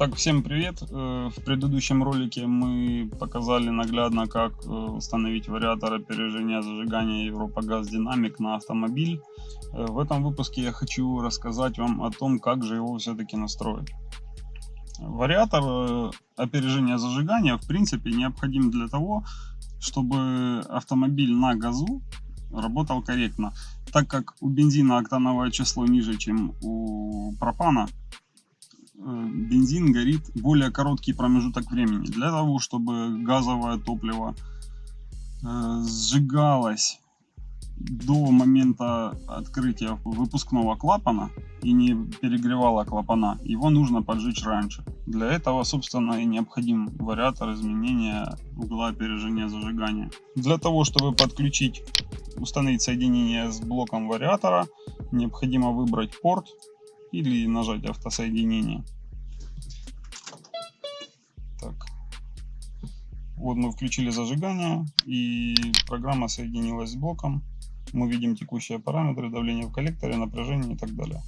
Итак, всем привет! Э, в предыдущем ролике мы показали наглядно, как э, установить вариатор опережения зажигания Европа Газ Динамик на автомобиль. Э, в этом выпуске я хочу рассказать вам о том, как же его все-таки настроить. Вариатор опережения зажигания в принципе необходим для того, чтобы автомобиль на газу работал корректно. Так как у бензина октановое число ниже, чем у пропана, бензин горит более короткий промежуток времени. Для того, чтобы газовое топливо э, сжигалось до момента открытия выпускного клапана и не перегревало клапана, его нужно поджечь раньше. Для этого, собственно, и необходим вариатор изменения угла опережения зажигания. Для того, чтобы подключить, установить соединение с блоком вариатора, необходимо выбрать порт или нажать автосоединение. Так. Вот мы включили зажигание и программа соединилась с блоком. Мы видим текущие параметры, давление в коллекторе, напряжение и так далее.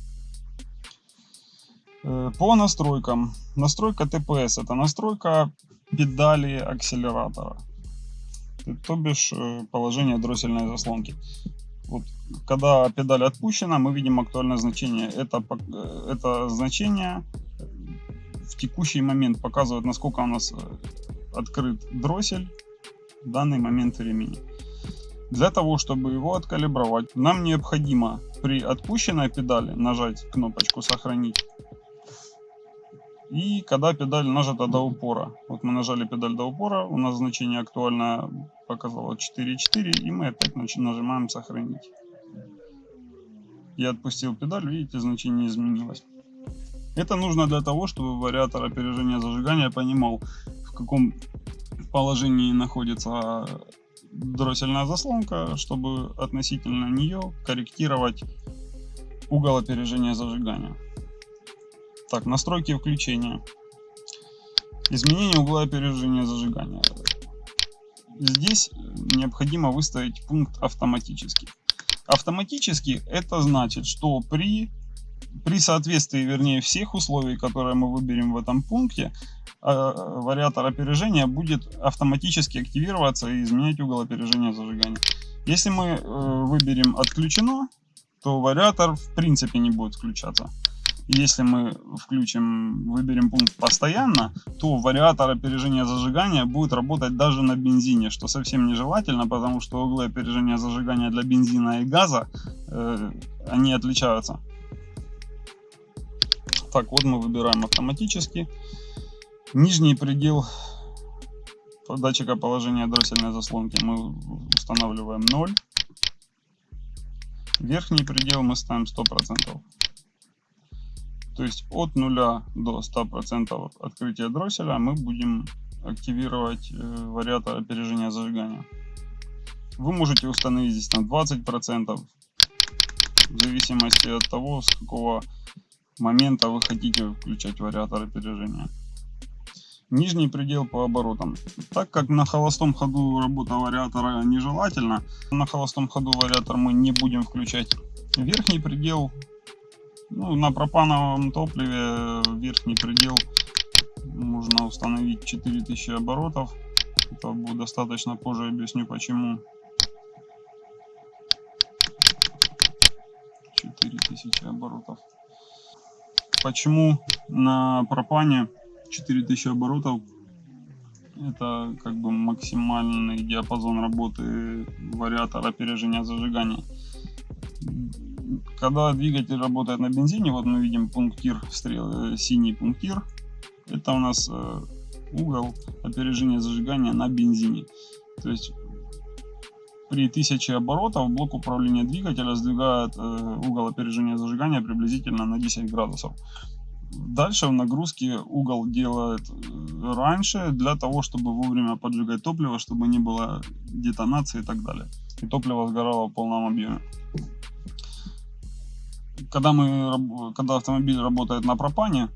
Э, по настройкам. Настройка ТПС это настройка педали акселератора. То бишь э, положение дроссельной заслонки. Вот, когда педаль отпущена, мы видим актуальное значение. Это, э, это значение в текущий момент показывает, насколько у нас э, открыт дроссель в данный момент времени. Для того, чтобы его откалибровать, нам необходимо при отпущенной педали нажать кнопочку «Сохранить». И когда педаль нажата до упора. Вот мы нажали педаль до упора, у нас значение актуальное показало 4,4, и мы опять нажимаем «Сохранить». Я отпустил педаль, видите, значение изменилось. Это нужно для того, чтобы вариатор опережения зажигания понимал, в каком положении находится дроссельная заслонка, чтобы относительно нее корректировать угол опережения зажигания. Так, настройки включения. Изменение угла опережения зажигания. Здесь необходимо выставить пункт автоматически. Автоматически это значит, что при при соответствии, вернее, всех условий, которые мы выберем в этом пункте, э, вариатор опережения будет автоматически активироваться и изменять угол опережения зажигания. Если мы э, выберем отключено, то вариатор в принципе не будет включаться. Если мы включим, выберем пункт постоянно, то вариатор опережения зажигания будет работать даже на бензине, что совсем нежелательно, потому что углы опережения зажигания для бензина и газа, э, они отличаются. Так, вот мы выбираем автоматически. Нижний предел датчика положения дроссельной заслонки мы устанавливаем 0. Верхний предел мы ставим 100%. То есть от 0 до 100% открытия дросселя мы будем активировать э, вариатор опережения зажигания. Вы можете установить здесь на 20%, в зависимости от того, с какого момента вы хотите включать вариатор опережения. Нижний предел по оборотам. Так как на холостом ходу работа вариатора нежелательна, на холостом ходу вариатор мы не будем включать. Верхний предел, ну, на пропановом топливе верхний предел можно установить 4000 оборотов. Это будет достаточно позже объясню почему. 4000 оборотов. Почему на пропане 4000 оборотов? Это как бы максимальный диапазон работы вариатора опережения зажигания. Когда двигатель работает на бензине, вот мы видим пунктир, стрел, синий пунктир. Это у нас э, угол опережения зажигания на бензине. То есть при 1000 оборотов блок управления двигателя сдвигает э, угол опережения зажигания приблизительно на 10 градусов. Дальше в нагрузке угол делает э, раньше для того, чтобы вовремя поджигать топливо, чтобы не было детонации и так далее. И топливо сгорало в полном объеме. Когда, мы, когда автомобиль работает на пропане,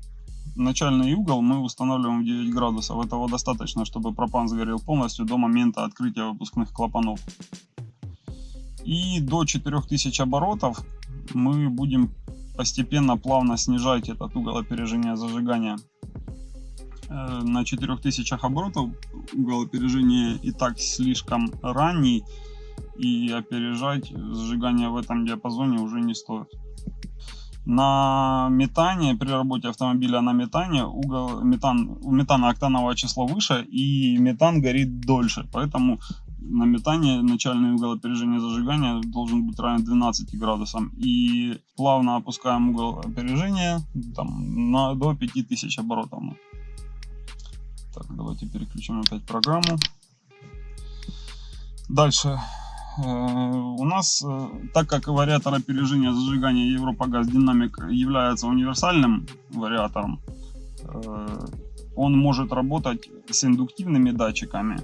начальный угол мы устанавливаем в 9 градусов. Этого достаточно, чтобы пропан сгорел полностью до момента открытия выпускных клапанов. И до 4000 оборотов мы будем постепенно плавно снижать этот угол опережения зажигания. Э, на 4000 оборотов угол опережения и так слишком ранний, и опережать зажигание в этом диапазоне уже не стоит. На метане, при работе автомобиля на метане, угол, метан, у метана октановое число выше и метан горит дольше. Поэтому на метане начальный угол опережения зажигания должен быть равен 12 градусам. И плавно опускаем угол опережения там, на, до 5000 оборотов. Так, давайте переключим опять программу. Дальше. Э, у нас, э, так как вариатор опережения зажигания Европа Газ Динамик является универсальным вариатором, э, он может работать с индуктивными датчиками,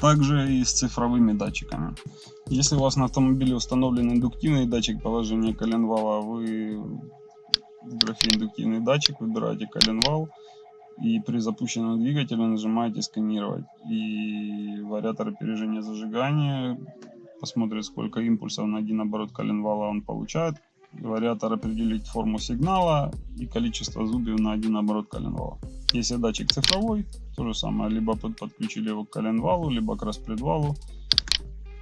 также и с цифровыми датчиками. Если у вас на автомобиле установлен индуктивный датчик положения коленвала, вы в графе индуктивный датчик выбираете коленвал, и при запущенном двигателе нажимаете сканировать. И вариатор опережения зажигания посмотрит, сколько импульсов на один оборот коленвала он получает. Вариатор определить форму сигнала и количество зубьев на один оборот коленвала. Если датчик цифровой, то же самое, либо подключили его к коленвалу, либо к распредвалу.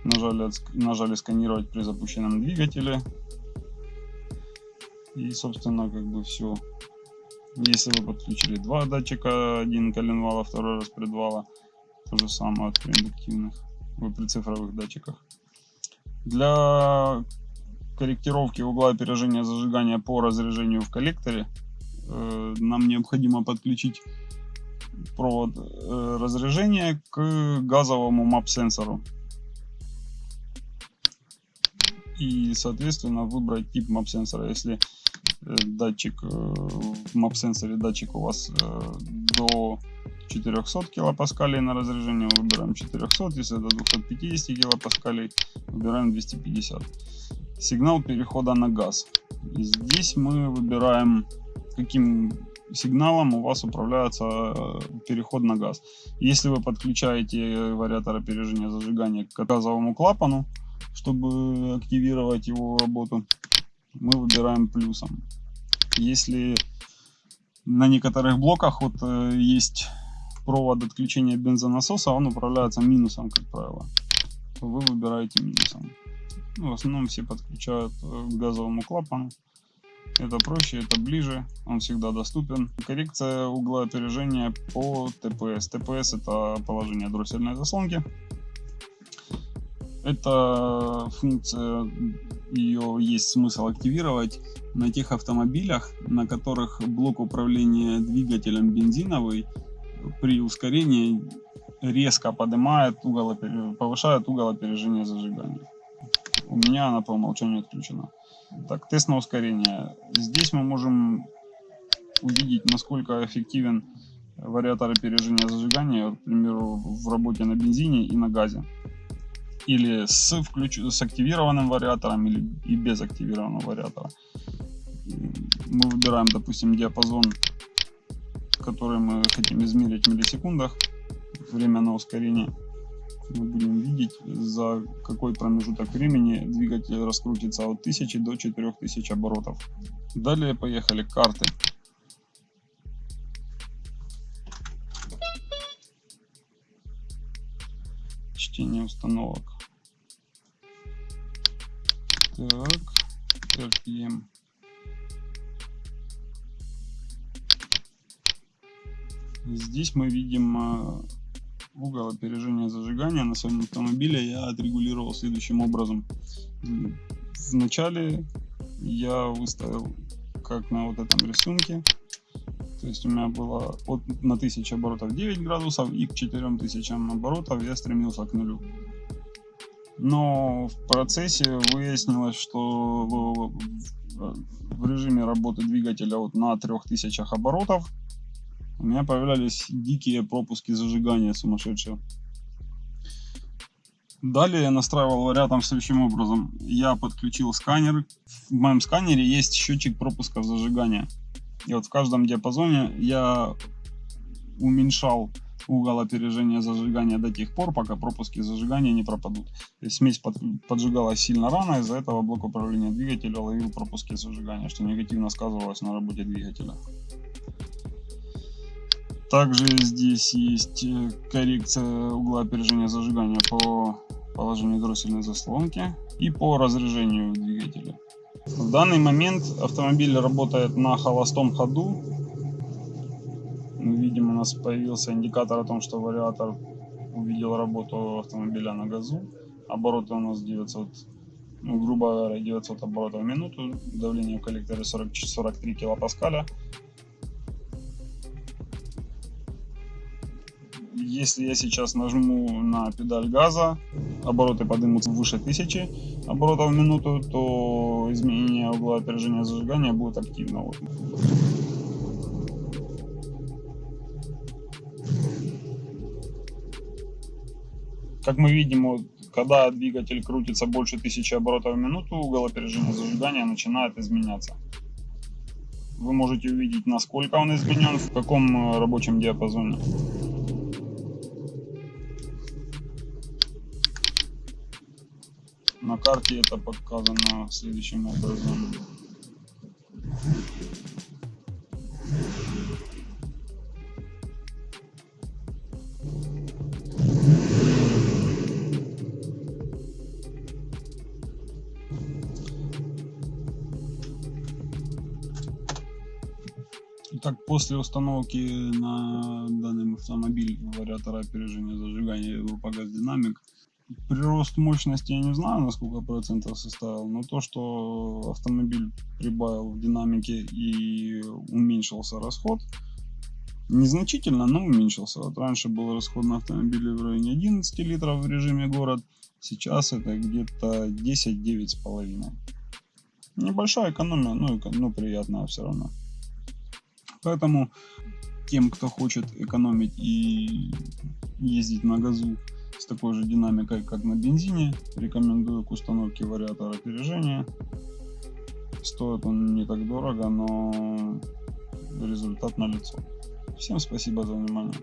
Нажали, нажали сканировать при запущенном двигателе. И, собственно, как бы все. Если вы подключили два датчика, один коленвала, второй распредвала, то же самое от индуктивных, вы при цифровых датчиках. Для корректировки угла опережения зажигания по разряжению в коллекторе э, нам необходимо подключить провод э, разряжения к газовому мап-сенсору. И, соответственно, выбрать тип мап-сенсора. Если Э, датчик э, в map сенсоре датчик у вас э, до 400 килопаскалей на разряжение выбираем 400 если до 250 килопаскалей выбираем 250 сигнал перехода на газ. И здесь мы выбираем каким сигналом у вас управляется переход на газ. Если вы подключаете вариатор опережения зажигания к газовому клапану чтобы активировать его работу мы выбираем плюсом. Если на некоторых блоках вот э, есть провод отключения бензонасоса, он управляется минусом, как правило, вы выбираете минусом. Ну, в основном все подключают э, к газовому клапану. Это проще, это ближе, он всегда доступен. Коррекция угла опережения по ТПС. ТПС это положение дроссельной заслонки. Эта функция, ее есть смысл активировать на тех автомобилях, на которых блок управления двигателем бензиновый при ускорении резко поднимает угол, повышает угол опережения зажигания. У меня она по умолчанию отключена. Так, тест на ускорение. Здесь мы можем увидеть, насколько эффективен вариатор опережения зажигания, к примеру, в работе на бензине и на газе или с, включ... с активированным вариатором, или и без активированного вариатора. Мы выбираем, допустим, диапазон, который мы хотим измерить в миллисекундах, время на ускорение. Мы будем видеть, за какой промежуток времени двигатель раскрутится от 1000 до 4000 оборотов. Далее поехали карты. чтение установок. Так, RPM. Здесь мы видим а, угол опережения зажигания на своем автомобиле я отрегулировал следующим образом. Вначале я выставил как на вот этом рисунке. То есть у меня было от, на 1000 оборотов 9 градусов и к 4000 оборотов я стремился к нулю. Но в процессе выяснилось, что в режиме работы двигателя вот на 3000 оборотов у меня появлялись дикие пропуски зажигания сумасшедшие. Далее я настраивал вариатом следующим образом. Я подключил сканер. В моем сканере есть счетчик пропуска зажигания. И вот в каждом диапазоне я уменьшал угол опережения зажигания до тех пор, пока пропуски зажигания не пропадут. То есть смесь под, поджигалась сильно рано, из-за этого блок управления двигателя ловил пропуски зажигания, что негативно сказывалось на работе двигателя. Также здесь есть э, коррекция угла опережения зажигания по положению дроссельной заслонки и по разряжению двигателя. В данный момент автомобиль работает на холостом ходу. Мы видим, у нас появился индикатор о том, что вариатор увидел работу автомобиля на газу. Обороты у нас 900, ну, грубо говоря, 900 оборотов в минуту. Давление в коллекторе 40, 43 килопаскаля. Если я сейчас нажму на педаль газа, обороты поднимутся выше 1000 оборотов в минуту, то изменение угла опережения зажигания будет активно. Как мы видим, когда двигатель крутится больше 1000 оборотов в минуту, угол опережения зажигания начинает изменяться. Вы можете увидеть, насколько он изменен, в каком рабочем диапазоне. На карте это показано следующим образом. Итак, после установки на данный автомобиль вариатора опережения зажигания погас динамик, Прирост мощности я не знаю, на сколько процентов составил, но то, что автомобиль прибавил в динамике и уменьшился расход, незначительно, но уменьшился. Вот раньше был расход на автомобиле в районе 11 литров в режиме город, сейчас это где-то 10-9,5. Небольшая экономия, но, но приятная все равно. Поэтому тем, кто хочет экономить и ездить на газу, с такой же динамикой, как на бензине. Рекомендую к установке вариатора опережения. Стоит он не так дорого, но результат налицо. Всем спасибо за внимание.